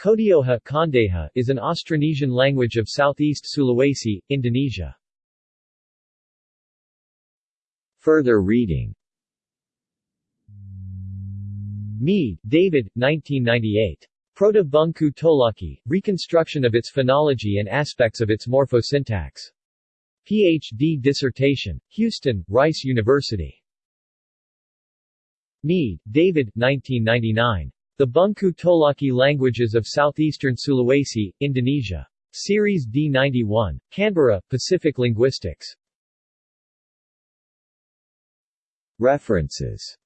Kodeoha Kondeha is an Austronesian language of southeast Sulawesi, Indonesia. Further reading Mead, David, 1998. Proto-Bungku Tolaki, Reconstruction of its Phonology and Aspects of its Morphosyntax. Ph.D. dissertation. Houston, Rice University. Mead, David, 1999. The Bungku Tolaki Languages of Southeastern Sulawesi, Indonesia. Series D91. Canberra, Pacific Linguistics. References